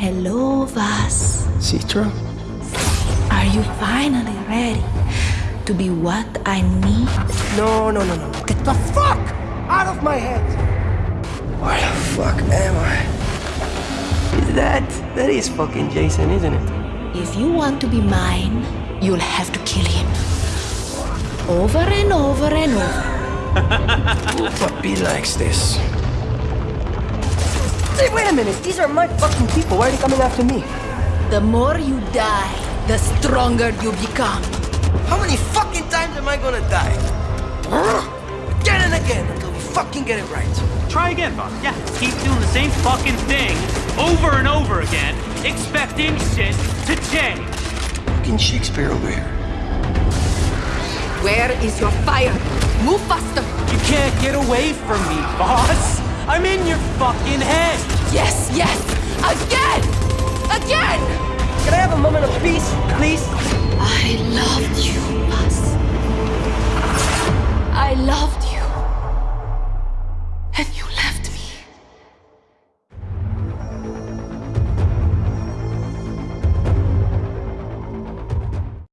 Hello, Vaas. Citra? Are you finally ready to be what I need? No, no, no, no. Get the fuck out of my head! Where the fuck am I? Is that... That is fucking Jason, isn't it? If you want to be mine, you'll have to kill him. Over and over and over. Puppy likes this. Hey, wait a minute. These are my fucking people. Why are they coming after me? The more you die, the stronger you become. How many fucking times am I gonna die? Again and again until we fucking get it right. Try again, boss. Yeah, keep doing the same fucking thing over and over again, expecting shit to change. Fucking Shakespeare over here. Where is your fire? Move faster! You can't get away from me, boss. I'm in your fucking head. Yes, yes! Again! Again! Can I have a moment of peace, please?